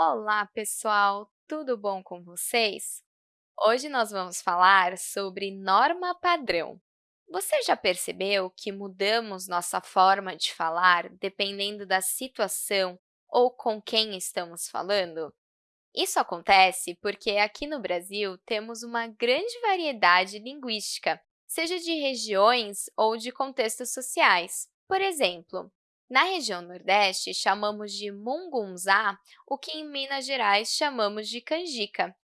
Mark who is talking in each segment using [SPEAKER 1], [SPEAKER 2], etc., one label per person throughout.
[SPEAKER 1] Olá, pessoal! Tudo bom com vocês? Hoje nós vamos falar sobre norma padrão. Você já percebeu que mudamos nossa forma de falar dependendo da situação ou com quem estamos falando? Isso acontece porque aqui no Brasil temos uma grande variedade linguística, seja de regiões ou de contextos sociais. Por exemplo, na região Nordeste, chamamos de mungunzá o que em Minas Gerais chamamos de canjica.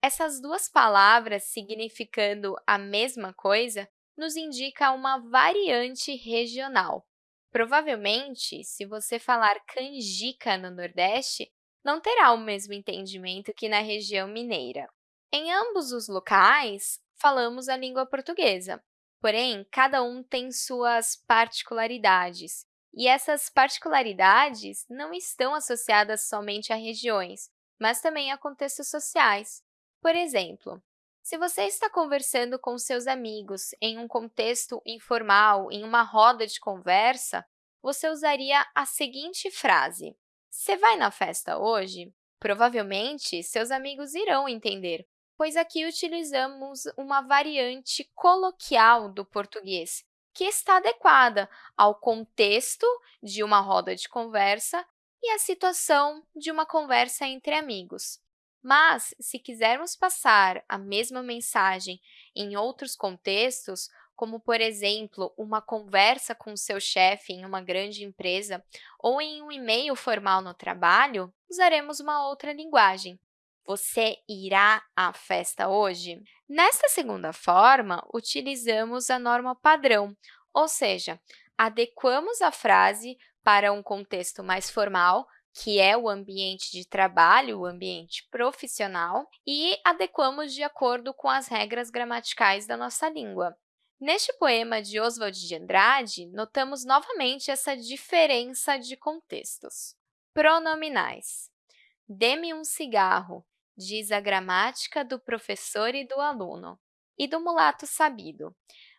[SPEAKER 1] Essas duas palavras, significando a mesma coisa, nos indica uma variante regional. Provavelmente, se você falar canjica no Nordeste, não terá o mesmo entendimento que na região mineira. Em ambos os locais, falamos a língua portuguesa, porém, cada um tem suas particularidades, e essas particularidades não estão associadas somente a regiões, mas também a contextos sociais. Por exemplo, se você está conversando com seus amigos em um contexto informal, em uma roda de conversa, você usaria a seguinte frase. Você vai na festa hoje? Provavelmente, seus amigos irão entender, pois aqui utilizamos uma variante coloquial do português, que está adequada ao contexto de uma roda de conversa e à situação de uma conversa entre amigos. Mas, se quisermos passar a mesma mensagem em outros contextos, como, por exemplo, uma conversa com seu chefe em uma grande empresa ou em um e-mail formal no trabalho, usaremos uma outra linguagem. Você irá à festa hoje? Nesta segunda forma, utilizamos a norma padrão, ou seja, adequamos a frase para um contexto mais formal, que é o ambiente de trabalho, o ambiente profissional, e adequamos de acordo com as regras gramaticais da nossa língua. Neste poema de Oswald de Andrade, notamos novamente essa diferença de contextos. Pronominais. Dê-me um cigarro, diz a gramática do professor e do aluno, e do mulato sabido.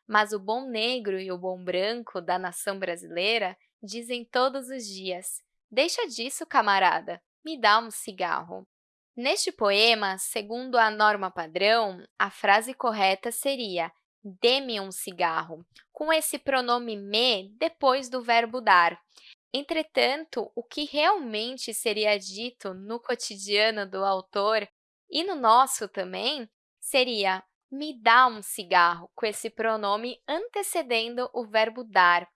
[SPEAKER 1] Mas o bom negro e o bom branco da nação brasileira dizem todos os dias, deixa disso, camarada, me dá um cigarro. Neste poema, segundo a norma padrão, a frase correta seria dê-me um cigarro, com esse pronome me depois do verbo dar. Entretanto, o que realmente seria dito no cotidiano do autor e no nosso também seria me dá um cigarro, com esse pronome antecedendo o verbo dar.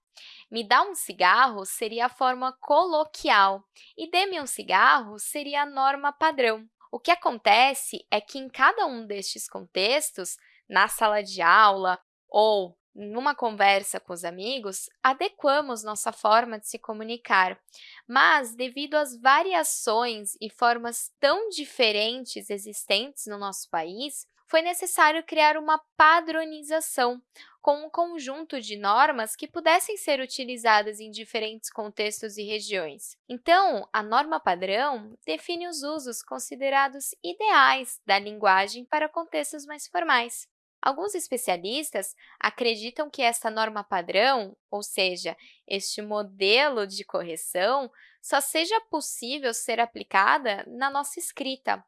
[SPEAKER 1] Me dá um cigarro seria a forma coloquial e dê-me um cigarro seria a norma padrão. O que acontece é que em cada um destes contextos, na sala de aula ou numa conversa com os amigos, adequamos nossa forma de se comunicar, mas, devido às variações e formas tão diferentes existentes no nosso país, foi necessário criar uma padronização, com um conjunto de normas que pudessem ser utilizadas em diferentes contextos e regiões. Então, a norma padrão define os usos considerados ideais da linguagem para contextos mais formais. Alguns especialistas acreditam que esta norma padrão, ou seja, este modelo de correção, só seja possível ser aplicada na nossa escrita.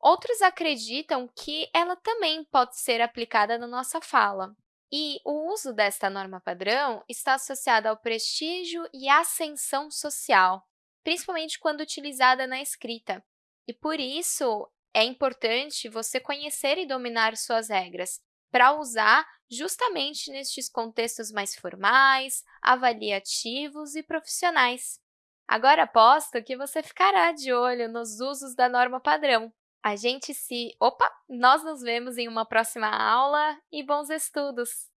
[SPEAKER 1] Outros acreditam que ela também pode ser aplicada na nossa fala. E o uso desta norma padrão está associado ao prestígio e ascensão social, principalmente quando utilizada na escrita. E, por isso, é importante você conhecer e dominar suas regras, para usar justamente nestes contextos mais formais, avaliativos e profissionais. Agora aposto que você ficará de olho nos usos da norma padrão. A gente se... Opa! Nós nos vemos em uma próxima aula e bons estudos!